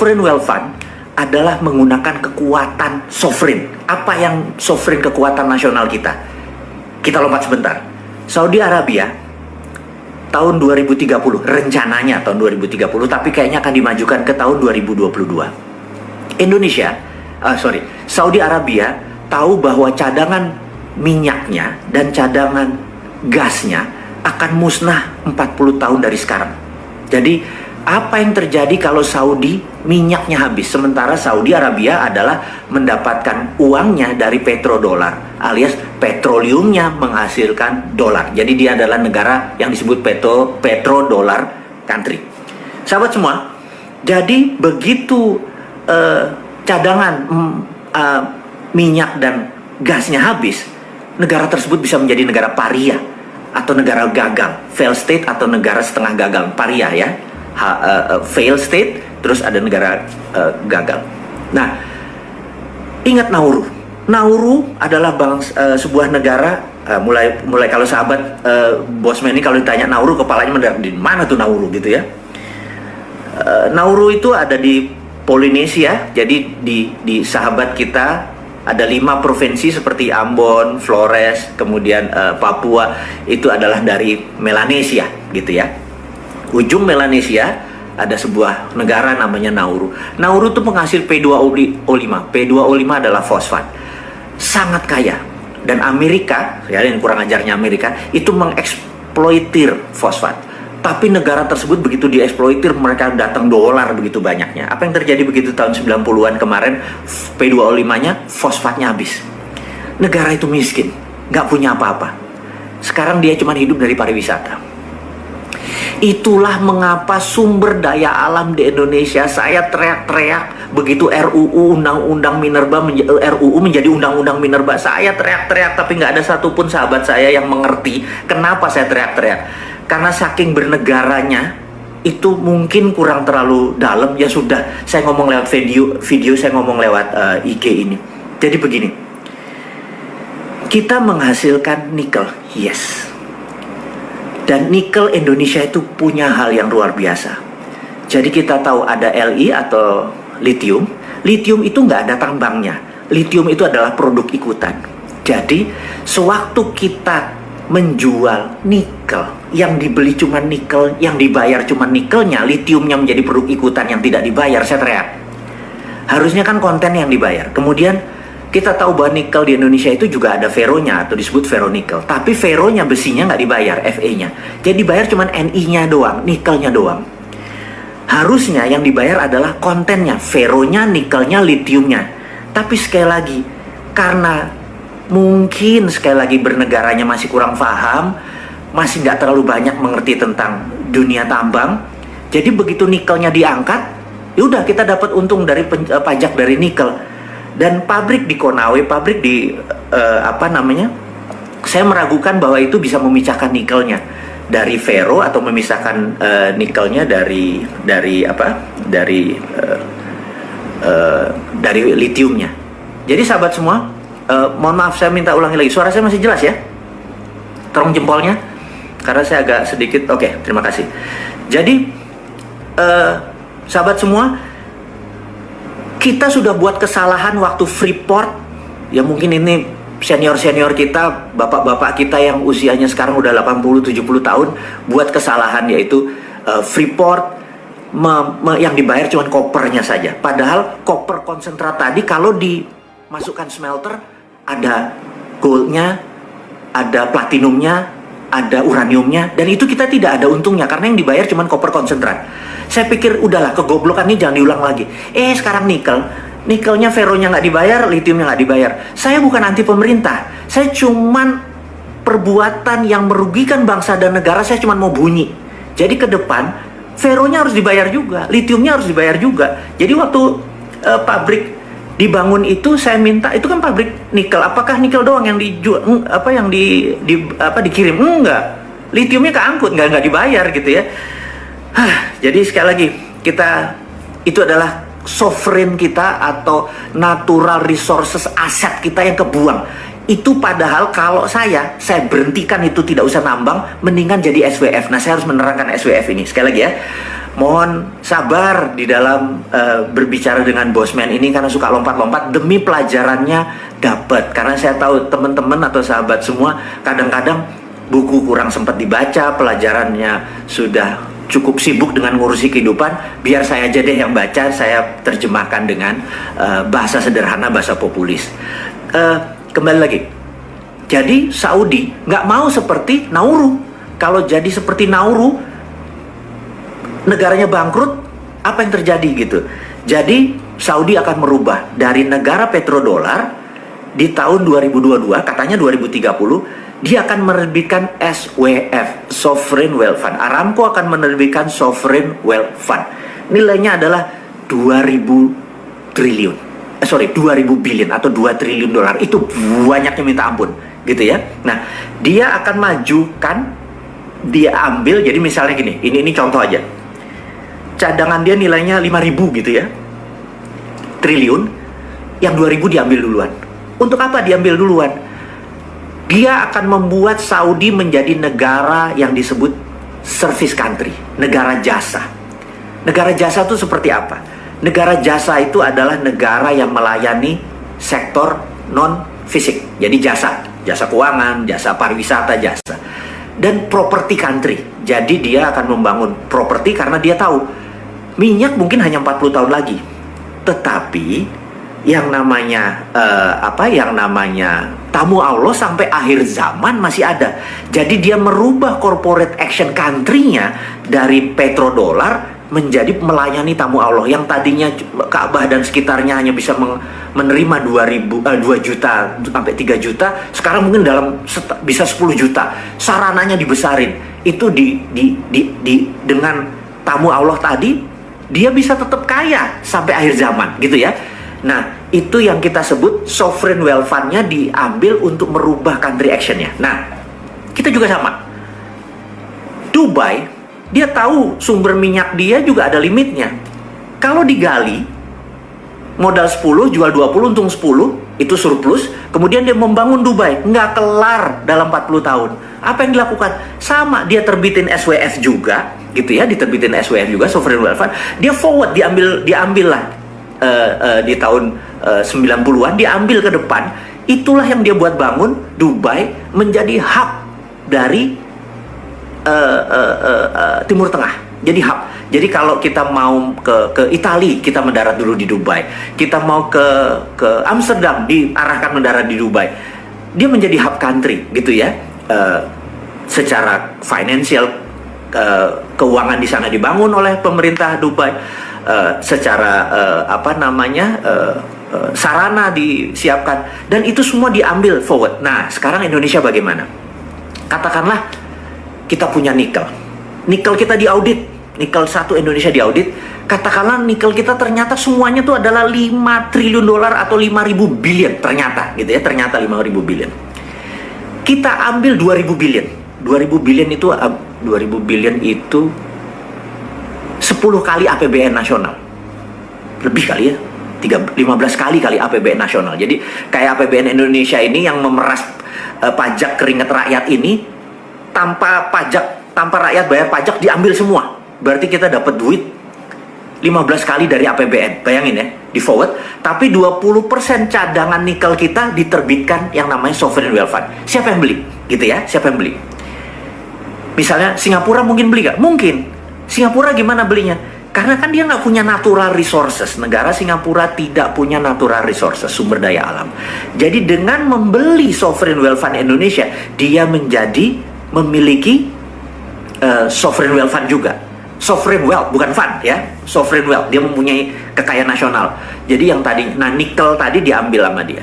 Sovereign wealth fund adalah menggunakan kekuatan sovereign. Apa yang sovereign kekuatan nasional kita? Kita lompat sebentar. Saudi Arabia tahun 2030 rencananya tahun 2030 tapi kayaknya akan dimajukan ke tahun 2022. Indonesia, uh, sorry, Saudi Arabia tahu bahwa cadangan minyaknya dan cadangan gasnya akan musnah 40 tahun dari sekarang. Jadi apa yang terjadi kalau Saudi minyaknya habis sementara Saudi Arabia adalah mendapatkan uangnya dari petrodolar alias petroleumnya menghasilkan dolar. Jadi dia adalah negara yang disebut petro petrodolar country. Sahabat semua, jadi begitu uh, cadangan uh, minyak dan gasnya habis, negara tersebut bisa menjadi negara paria atau negara gagal, fail state atau negara setengah gagal, paria ya ha, uh, uh, fail state, terus ada negara uh, gagal. Nah, ingat Nauru. Nauru adalah bangsa, uh, sebuah negara uh, mulai mulai kalau sahabat uh, bosman ini kalau ditanya Nauru kepalanya mendarat di mana tuh Nauru gitu ya. Uh, Nauru itu ada di Polinesia, jadi di di sahabat kita ada lima provinsi seperti Ambon, Flores, kemudian uh, Papua itu adalah dari Melanesia gitu ya ujung Melanesia ada sebuah negara namanya Nauru. Nauru itu penghasil P2O5. P2O5 adalah fosfat. Sangat kaya. Dan Amerika, ya yang kurang ajarnya Amerika, itu mengeksploitir fosfat. Tapi negara tersebut begitu dieksploitir, mereka datang dolar begitu banyaknya. Apa yang terjadi begitu tahun 90-an kemarin, P2O5-nya, fosfatnya habis. Negara itu miskin, nggak punya apa-apa. Sekarang dia cuma hidup dari pariwisata Itulah mengapa sumber daya alam di Indonesia saya teriak-teriak. Begitu RUU Undang-Undang Minerba menja RUU menjadi Undang-Undang Minerba. Saya teriak-teriak tapi nggak ada satupun sahabat saya yang mengerti kenapa saya teriak-teriak. Karena saking bernegaranya itu mungkin kurang terlalu dalam. Ya sudah saya ngomong lewat video video saya ngomong lewat uh, eh, IG ini. Jadi begini kita menghasilkan nikel yes dan nikel Indonesia itu punya hal yang luar biasa. Jadi kita tahu ada Li atau lithium. Lithium itu nggak ada tambangnya. Lithium itu adalah produk ikutan. Jadi sewaktu kita menjual nikel yang dibeli cuma nikel, yang dibayar cuma nikelnya, lithiumnya menjadi produk ikutan yang tidak dibayar, saya teriak. Harusnya kan konten yang dibayar. Kemudian kita tahu bahwa nikel di Indonesia itu juga ada feronya atau disebut ferronikel. Tapi feronya besinya nggak dibayar, Fe-nya. Jadi dibayar cuma Ni-nya doang, nikelnya doang. Harusnya yang dibayar adalah kontennya, feronya, nikelnya, litiumnya. Tapi sekali lagi, karena mungkin sekali lagi bernegaranya masih kurang paham, masih nggak terlalu banyak mengerti tentang dunia tambang. Jadi begitu nikelnya diangkat, yaudah kita dapat untung dari pajak dari nikel dan pabrik di Konawe, pabrik di uh, apa namanya? Saya meragukan bahwa itu bisa memisahkan nikelnya dari ferro atau memisahkan uh, nikelnya dari dari apa? Dari uh, uh, dari litiumnya. Jadi sahabat semua, uh, mohon maaf saya minta ulangi lagi. Suara saya masih jelas ya? Tolong jempolnya karena saya agak sedikit oke, okay, terima kasih. Jadi uh, sahabat semua, kita sudah buat kesalahan waktu Freeport ya mungkin ini senior-senior kita, bapak-bapak kita yang usianya sekarang udah 80-70 tahun buat kesalahan yaitu uh, Freeport me, me, yang dibayar cuma kopernya saja. Padahal koper konsentrat tadi kalau dimasukkan smelter ada goldnya, ada platinumnya, ada uraniumnya dan itu kita tidak ada untungnya karena yang dibayar cuma koper konsentrat. Saya pikir udahlah kegoblokan ini jangan diulang lagi. Eh sekarang nikel, nikelnya feronya nggak dibayar, litiumnya nggak dibayar. Saya bukan anti pemerintah, saya cuman perbuatan yang merugikan bangsa dan negara. Saya cuma mau bunyi. Jadi ke depan feronya harus dibayar juga, litiumnya harus dibayar juga. Jadi waktu uh, pabrik dibangun itu saya minta itu kan pabrik nikel. Apakah nikel doang yang dijual apa yang di, di apa dikirim? Enggak. Litiumnya keangkut, nggak nggak dibayar gitu ya. Hah, jadi sekali lagi kita itu adalah sovereign kita atau natural resources aset kita yang kebuang. Itu padahal kalau saya, saya berhentikan itu tidak usah nambang, mendingan jadi SWF. Nah, saya harus menerangkan SWF ini. Sekali lagi ya, mohon sabar di dalam uh, berbicara dengan bosman ini karena suka lompat-lompat demi pelajarannya dapat karena saya tahu teman-teman atau sahabat semua kadang-kadang buku kurang sempat dibaca pelajarannya sudah cukup sibuk dengan ngurusi kehidupan biar saya aja deh yang baca saya terjemahkan dengan uh, bahasa sederhana bahasa populis. Uh, kembali lagi. Jadi Saudi nggak mau seperti Nauru. Kalau jadi seperti Nauru negaranya bangkrut, apa yang terjadi gitu? Jadi Saudi akan merubah dari negara petrodolar di tahun 2022, katanya 2030, dia akan menerbitkan SWF, Sovereign Wealth Fund. Aramco akan menerbitkan Sovereign Wealth Fund. Nilainya adalah 2000 triliun. Eh, sorry, 2000 billion atau 2 triliun dolar. Itu banyaknya minta ampun, gitu ya. Nah, dia akan majukan dia ambil jadi misalnya gini, ini ini contoh aja cadangan dia nilainya 5000 gitu ya triliun yang 2000 diambil duluan untuk apa diambil duluan dia akan membuat Saudi menjadi negara yang disebut service country negara jasa. Negara jasa itu seperti apa? Negara jasa itu adalah negara yang melayani sektor non fisik jadi jasa jasa keuangan jasa pariwisata jasa. Dan property country. Jadi dia akan membangun properti karena dia tahu minyak mungkin hanya 40 tahun lagi. Tetapi yang namanya uh, apa yang namanya tamu Allah sampai akhir zaman masih ada. Jadi dia merubah corporate action country-nya dari petrodolar menjadi melayani tamu Allah yang tadinya Ka'bah dan sekitarnya hanya bisa menerima 2000 uh, 2 juta sampai 3 juta, sekarang mungkin dalam bisa 10 juta. Sarananya dibesarin. Itu di di di, di dengan tamu Allah tadi dia bisa tetap kaya sampai akhir zaman gitu ya. Nah, itu yang kita sebut sovereign wealth fund-nya diambil untuk merubah country action-nya. Nah, kita juga sama. Dubai, dia tahu sumber minyak dia juga ada limitnya. Kalau digali, modal 10, jual 20, untung 10, itu surplus, kemudian dia membangun Dubai, nggak kelar dalam 40 tahun. Apa yang dilakukan? Sama, dia terbitin SWF juga, gitu ya diterbitin SWF juga sovereign wealth fund dia forward diambil diambil lah uh, uh, di tahun uh, 90-an diambil ke depan itulah yang dia buat bangun Dubai menjadi hub dari uh, uh, uh, uh, Timur Tengah. Jadi hub. Jadi kalau kita mau ke ke Italia kita mendarat dulu di Dubai. Kita mau ke ke Amsterdam diarahkan mendarat di Dubai. Dia menjadi hub country gitu ya. Uh, secara financial uh, keuangan di sana dibangun oleh pemerintah Dubai uh, secara uh, apa namanya uh, uh, sarana disiapkan dan itu semua diambil forward. Nah sekarang Indonesia bagaimana? Katakanlah kita punya nikel, nikel kita diaudit, nikel satu Indonesia diaudit. Katakanlah nikel kita ternyata semuanya itu adalah 5 triliun dolar atau 5 ribu billion ternyata gitu ya ternyata 5 ribu billion. Kita ambil 2000 billion. 2000 billion itu 2000 billion itu 10 kali APBN nasional. Lebih kali ya. 3, 15 kali kali APBN nasional. Jadi kayak APBN Indonesia ini yang memeras uh, pajak keringat rakyat ini tanpa pajak, tanpa rakyat bayar pajak diambil semua. Berarti kita dapat duit 15 kali dari APBN. Bayangin ya, di forward. Tapi 20% cadangan nikel kita diterbitkan yang namanya sovereign wealth fund. Siapa yang beli? Gitu ya, siapa yang beli? Misalnya Singapura mungkin beli gak? Mungkin. Singapura gimana belinya? Karena kan dia nggak punya natural resources. Negara Singapura tidak punya natural resources, sumber daya alam. Jadi dengan membeli sovereign wealth fund Indonesia, dia menjadi memiliki uh, sovereign wealth fund juga. Sovereign wealth, bukan fund ya. Sovereign wealth, dia mempunyai kekayaan nasional. Jadi yang tadi, nah nikel tadi diambil sama dia.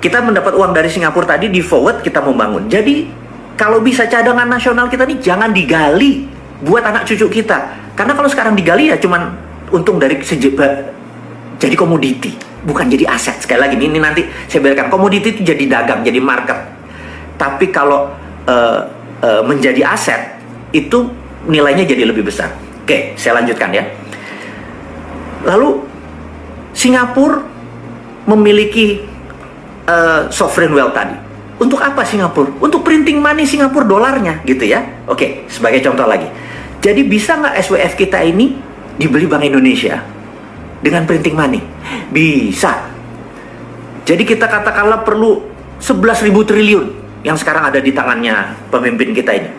Kita mendapat uang dari Singapura tadi di forward kita membangun. Jadi kalau bisa cadangan nasional kita nih jangan digali buat anak cucu kita. Karena kalau sekarang digali ya cuman untung dari sejeba jadi komoditi, bukan jadi aset. Sekali lagi ini nanti saya berikan komoditi itu jadi dagang, jadi market. Tapi kalau uh, uh, menjadi aset itu nilainya jadi lebih besar. Oke, saya lanjutkan ya. Lalu Singapura memiliki uh, sovereign wealth tadi untuk apa Singapura? Untuk printing money Singapura dolarnya gitu ya. Oke, sebagai contoh lagi. Jadi bisa nggak SWF kita ini dibeli Bank Indonesia dengan printing money? Bisa. Jadi kita katakanlah perlu 11.000 triliun yang sekarang ada di tangannya pemimpin kita ini.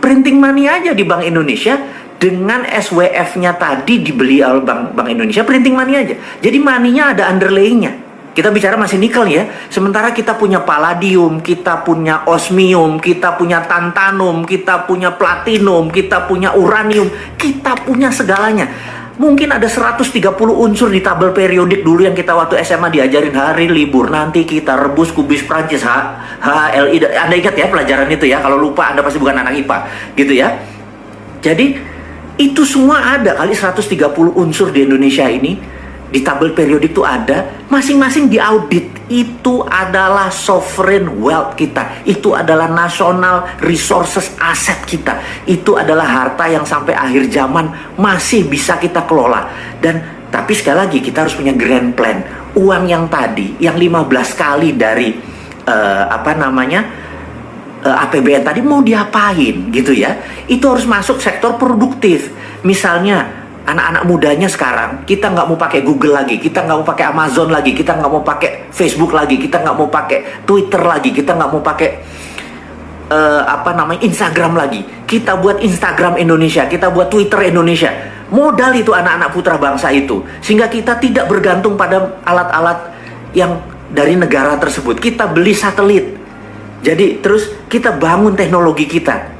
Printing money aja di Bank Indonesia dengan SWF-nya tadi dibeli oleh Bank, Bank Indonesia, printing money aja. Jadi money-nya ada underlaying-nya. Kita bicara masih nikel ya. Sementara kita punya palladium, kita punya osmium, kita punya tantanum, kita punya platinum, kita punya uranium, kita punya segalanya. Mungkin ada 130 unsur di tabel periodik dulu yang kita waktu SMA diajarin hari libur nanti kita rebus kubis Prancis H, HLI. Anda ingat ya pelajaran itu ya. Kalau lupa Anda pasti bukan anak IPA, gitu ya. Jadi itu semua ada kali 130 unsur di Indonesia ini di tabel periodik itu ada, masing-masing diaudit. Itu adalah sovereign wealth kita. Itu adalah national resources aset kita. Itu adalah harta yang sampai akhir zaman masih bisa kita kelola. Dan tapi sekali lagi kita harus punya grand plan. Uang yang tadi, yang 15 kali dari uh, apa namanya? Uh, eh, APBN tadi mau diapain gitu ya. Itu harus masuk sektor produktif. Misalnya anak-anak mudanya sekarang kita nggak mau pakai Google lagi, kita nggak mau pakai Amazon lagi, kita nggak mau pakai Facebook lagi, kita nggak mau pakai Twitter lagi, kita nggak mau pakai uh, apa namanya Instagram lagi. Kita buat Instagram Indonesia, kita buat Twitter Indonesia. Modal itu anak-anak putra bangsa itu, sehingga kita tidak bergantung pada alat-alat yang dari negara tersebut. Kita beli satelit, jadi terus kita bangun teknologi kita.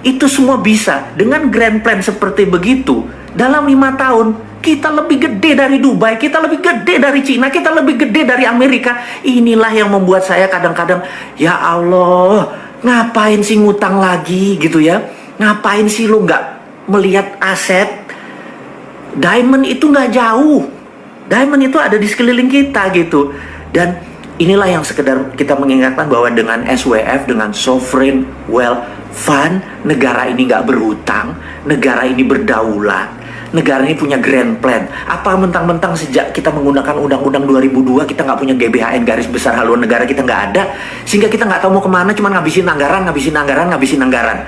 Itu semua bisa dengan grand plan seperti begitu dalam lima tahun kita lebih gede dari Dubai, kita lebih gede dari Cina, kita lebih gede dari Amerika. Inilah yang membuat saya kadang-kadang, ya Allah, ngapain sih ngutang lagi gitu ya? Ngapain sih lu nggak melihat aset? Diamond itu nggak jauh. Diamond itu ada di sekeliling kita gitu. Dan inilah yang sekedar kita mengingatkan bahwa dengan SWF, dengan Sovereign Wealth Fund, negara ini nggak berhutang, negara ini berdaulat, negara ini punya grand plan. Apa mentang-mentang sejak kita menggunakan Undang-Undang 2002 kita nggak punya GBHN garis besar haluan negara kita nggak ada, sehingga kita nggak tahu mau ke mana, cuma ngabisin anggaran, ngabisin anggaran, ngabisin anggaran.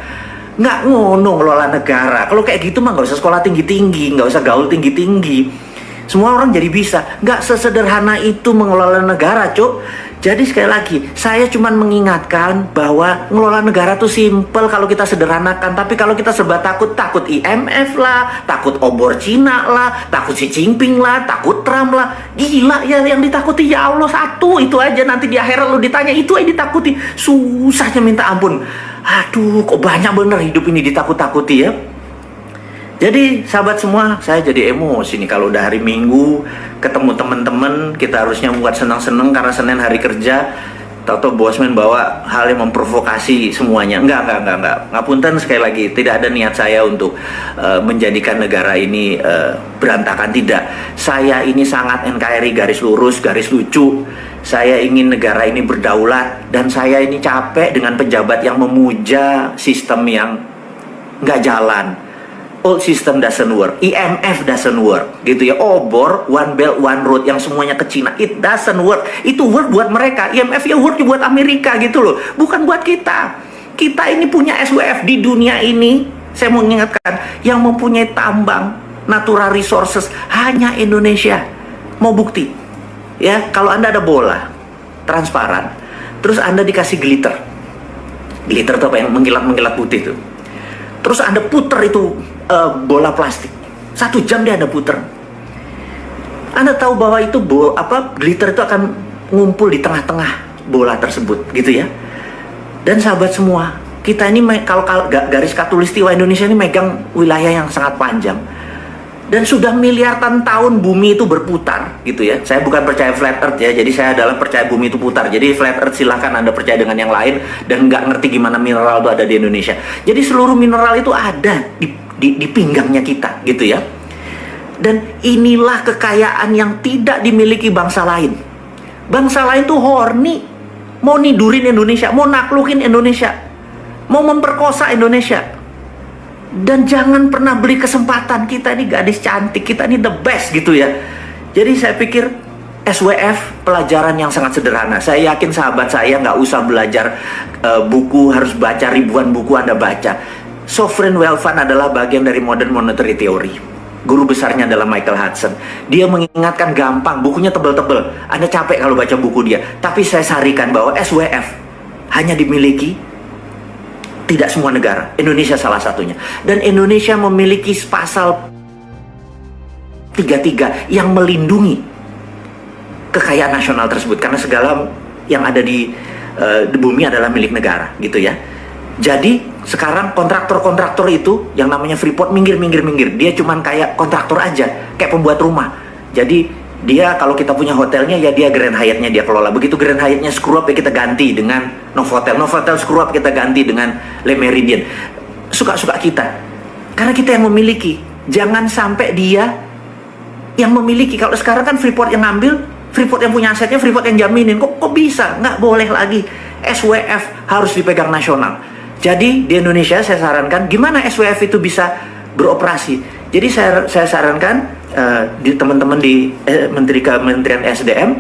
Nggak ngono ngelola negara. Kalau kayak gitu mah nggak usah sekolah tinggi-tinggi, nggak usah gaul tinggi-tinggi. Semua orang jadi bisa. Nggak sesederhana itu mengelola negara, cuk. Jadi sekali lagi, saya cuma mengingatkan bahwa ngelola negara tuh simple kalau kita sederhanakan. Tapi kalau kita serba takut, takut IMF lah, takut obor Cina lah, takut si Jinping lah, takut Trump lah. Gila ya yang ditakuti ya Allah satu itu aja nanti di akhirat lu ditanya itu aja ditakuti. Susahnya minta ampun. Aduh kok banyak bener hidup ini ditakut-takuti ya. Jadi sahabat semua, saya jadi emosi nih kalau udah hari Minggu ketemu teman-teman, kita harusnya buat senang-senang karena Senin hari kerja. Tahu bosman bawa hal yang memprovokasi semuanya. Enggak, enggak, enggak, enggak. Ngapunten sekali lagi, tidak ada niat saya untuk uh, menjadikan negara ini uh, berantakan tidak. Saya ini sangat NKRI garis lurus, garis lucu. Saya ingin negara ini berdaulat dan saya ini capek dengan pejabat yang memuja sistem yang nggak jalan old system doesn't work, IMF doesn't work, gitu ya. Obor, one belt, one road yang semuanya ke Cina, it doesn't work. Itu work buat mereka, IMF ya work buat Amerika gitu loh, bukan buat kita. Kita ini punya SWF di dunia ini, saya mau mengingatkan, yang mempunyai tambang, natural resources hanya Indonesia. Mau bukti? Ya, kalau Anda ada bola transparan, terus Anda dikasih glitter. Glitter itu apa yang mengkilat-mengkilat putih tuh. Terus Anda puter itu uh, bola plastik. Satu jam dia ada puter. Anda tahu bahwa itu bol apa glitter itu akan ngumpul di tengah-tengah bola tersebut, gitu ya. Dan sahabat semua, kita ini kalau garis katulistiwa Indonesia ini megang wilayah yang sangat panjang dan sudah miliaran tahun bumi itu berputar gitu ya saya bukan percaya flat earth ya jadi saya adalah percaya bumi itu putar jadi flat earth silahkan anda percaya dengan yang lain dan nggak ngerti gimana mineral itu ada di Indonesia jadi seluruh mineral itu ada di di, di pinggangnya kita gitu ya. Dan inilah kekayaan yang tidak dimiliki bangsa lain. Bangsa lain tuh horny. Mau nidurin Indonesia mau naklukin Indonesia mau memperkosa Indonesia. Dan jangan pernah beli kesempatan kita ini gadis cantik kita ini the best gitu ya. Jadi saya pikir SWF pelajaran yang sangat sederhana. Saya yakin sahabat saya nggak usah belajar uh, buku harus baca ribuan buku Anda baca sovereign wealth fund adalah bagian dari modern monetary theory. Guru besarnya adalah Michael Hudson. Dia mengingatkan gampang, bukunya tebel-tebel. Anda capek kalau baca buku dia. Tapi saya sarikan bahwa SWF hanya dimiliki tidak semua negara. Indonesia salah satunya. Dan Indonesia memiliki pasal 33 yang melindungi kekayaan nasional tersebut karena segala yang ada di, uh, di bumi adalah milik negara gitu ya. Jadi sekarang kontraktor-kontraktor itu yang namanya Freeport minggir minggir minggir. Dia cuman kayak kontraktor aja, kayak pembuat rumah. Jadi dia kalau kita punya hotelnya ya dia Grand Hyatt-nya dia kelola. Begitu Grand Hyatt-nya screw up ya kita ganti dengan Novotel. Novotel screw up kita ganti dengan Le Meridien. Suka-suka kita. Karena kita yang memiliki. Jangan sampai dia yang memiliki. Kalau sekarang kan Freeport yang ngambil, Freeport yang punya asetnya, Freeport yang jaminin. Kok, kok bisa? Nggak boleh lagi. SWF harus dipegang nasional. Jadi di Indonesia saya sarankan gimana SWF itu bisa beroperasi. Jadi saya saya sarankan uh, di teman-teman di eh, Menteri Kementerian SDM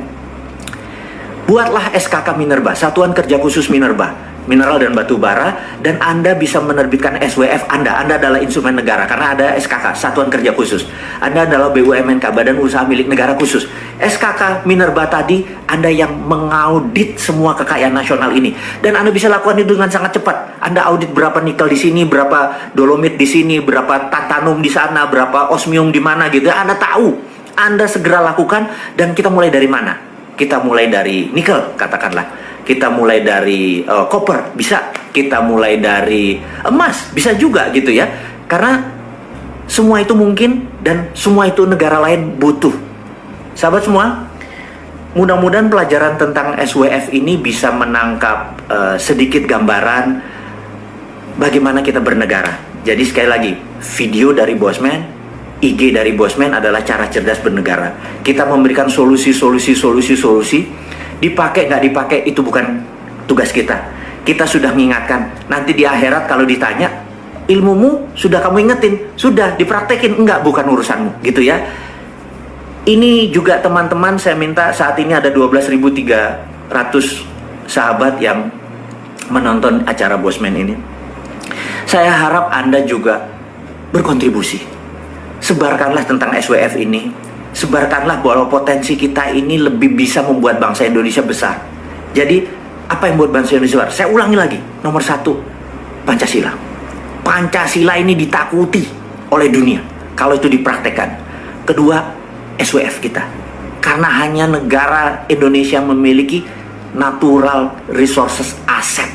buatlah SKK Minerba, Satuan Kerja Khusus Minerba mineral dan batu bara dan Anda bisa menerbitkan SWF Anda. Anda adalah instrumen negara karena ada SKK, Satuan Kerja Khusus. Anda adalah BUMNK, Badan Usaha Milik Negara Khusus. SKK Minerba tadi Anda yang mengaudit semua kekayaan nasional ini dan Anda bisa lakukan itu dengan sangat cepat. Anda audit berapa nikel di sini, berapa dolomit di sini, berapa tantanum di sana, berapa osmium di mana gitu. Anda tahu. Anda segera lakukan dan kita mulai dari mana? Kita mulai dari nikel katakanlah kita mulai dari uh, koper bisa. Kita mulai dari emas bisa juga gitu ya. Karena semua itu mungkin dan semua itu negara lain butuh. Sahabat semua mudah-mudahan pelajaran tentang SWF ini bisa menangkap uh, sedikit gambaran bagaimana kita bernegara. Jadi sekali lagi video dari Bosman IG dari Bosman adalah cara cerdas bernegara. Kita memberikan solusi, solusi, solusi, solusi dipakai nggak dipakai itu bukan tugas kita. Kita sudah mengingatkan nanti di akhirat kalau ditanya ilmumu sudah kamu ingetin? Sudah dipraktekin. Enggak bukan urusanmu. Gitu ya. Ini juga teman-teman saya minta saat ini ada 12.300 sahabat yang menonton acara Bosman ini. Saya harap Anda juga berkontribusi. Sebarkanlah tentang SWF ini sebarkanlah bahwa potensi kita ini lebih bisa membuat bangsa Indonesia besar. Jadi apa yang membuat bangsa Indonesia besar? Saya ulangi lagi, nomor satu Pancasila. Pancasila ini ditakuti oleh dunia kalau itu dipraktekkan. Kedua SWF kita, karena hanya negara Indonesia memiliki natural resources aset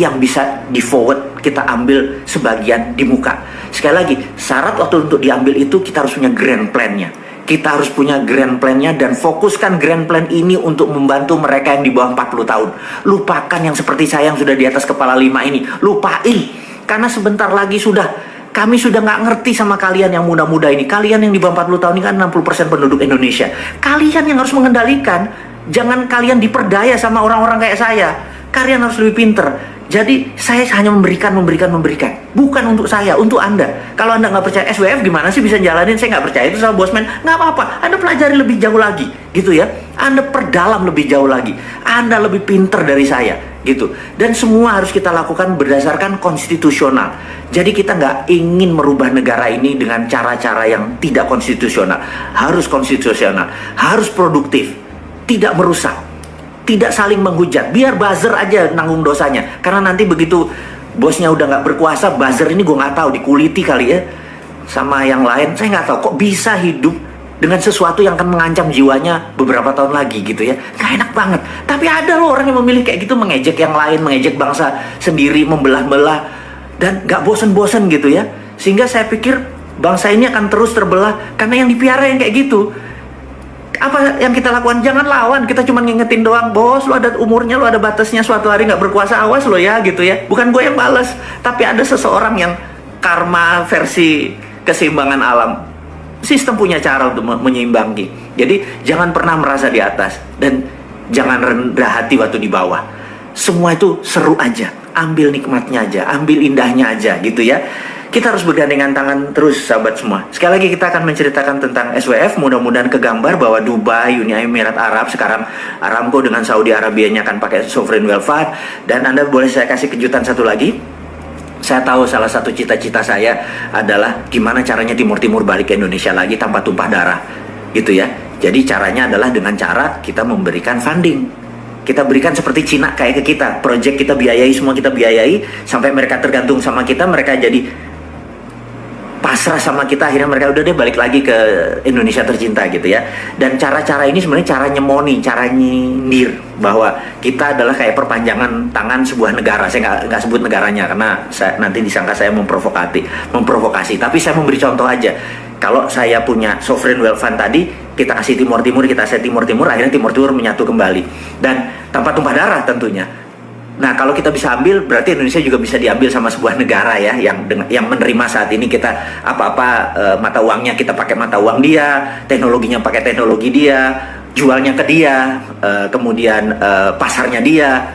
yang bisa di forward kita ambil sebagian di muka. Sekali lagi, syarat waktu untuk diambil itu kita harus punya grand plan-nya kita harus punya grand plan-nya dan fokuskan grand plan ini untuk membantu mereka yang di bawah 40 tahun. Lupakan yang seperti saya yang sudah di atas kepala lima ini. Lupain. Karena sebentar lagi sudah kami sudah nggak ngerti sama kalian yang muda-muda ini. Kalian yang di bawah 40 tahun ini kan 60% penduduk Indonesia. Kalian yang harus mengendalikan. Jangan kalian diperdaya sama orang-orang kayak saya. Kalian harus lebih pinter. Jadi saya hanya memberikan, memberikan, memberikan. Bukan untuk saya, untuk Anda. Kalau Anda nggak percaya SWF gimana sih bisa jalanin? Saya nggak percaya itu sama bosman. Nggak apa-apa. Anda pelajari lebih jauh lagi, gitu ya. Anda perdalam lebih jauh lagi. Anda lebih pinter dari saya, gitu. Dan semua harus kita lakukan berdasarkan konstitusional. Jadi kita nggak ingin merubah negara ini dengan cara-cara yang tidak konstitusional. Harus konstitusional, harus produktif, tidak merusak tidak saling menghujat. Biar buzzer aja nanggung dosanya. Karena nanti begitu bosnya udah nggak berkuasa buzzer ini gue nggak tahu dikuliti kali ya. Sama yang lain saya nggak tahu kok bisa hidup dengan sesuatu yang akan mengancam jiwanya beberapa tahun lagi gitu ya. Nggak enak banget. Tapi ada loh orang yang memilih kayak gitu mengejek yang lain mengejek bangsa sendiri membelah-belah dan nggak bosen-bosen gitu ya. Sehingga saya pikir bangsa ini akan terus terbelah karena yang dipiara yang kayak gitu apa yang kita lakukan? Jangan lawan. Kita cuma ngingetin doang bos lu ada umurnya lu ada batasnya suatu hari nggak berkuasa awas lo ya gitu ya. Bukan gue yang balas tapi ada seseorang yang karma versi keseimbangan alam. Sistem punya cara untuk menyeimbangi jadi jangan pernah merasa di atas dan jangan rendah hati waktu di bawah. Semua itu seru aja. Ambil nikmatnya aja. Ambil indahnya aja gitu ya kita harus bergandengan tangan terus sahabat semua. Sekali lagi kita akan menceritakan tentang SWF, mudah-mudahan kegambar bahwa Dubai, Uni Emirat Arab, sekarang Aramco dengan Saudi Arabia nya akan pakai Sovereign Fund. Dan Anda boleh saya kasih kejutan satu lagi. saya tahu salah satu cita-cita saya adalah gimana caranya Timur Timur balik ke Indonesia lagi tanpa tumpah darah, gitu ya. Jadi caranya adalah dengan cara kita memberikan funding. Kita berikan seperti Cina kayak ke kita, project kita biayai semua kita biayai sampai mereka tergantung sama kita, mereka jadi pasrah sama kita akhirnya mereka udah deh balik lagi ke Indonesia tercinta gitu ya. Dan cara-cara ini sebenarnya cara nyemoni cara nyindir bahwa kita adalah kayak perpanjangan tangan sebuah negara. Saya nggak sebut negaranya karena saya, nanti disangka saya memprovokasi memprovokasi. Tapi saya memberi contoh aja. Kalau saya punya sovereign wealth fund tadi kita kasih Timur Timur kita kasih Timur Timur akhirnya Timur Timur menyatu kembali. Dan tanpa tumpah darah tentunya Nah, kalau kita bisa ambil, berarti Indonesia juga bisa diambil sama sebuah negara ya, yang yang menerima saat ini kita apa-apa e, mata uangnya kita pakai mata uang dia, teknologinya pakai teknologi dia, jualnya ke dia, e, kemudian e, pasarnya dia,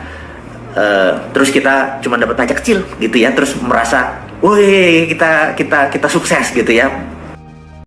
e, terus kita cuma dapat pajak kecil gitu ya, terus merasa, woi kita kita kita sukses gitu ya,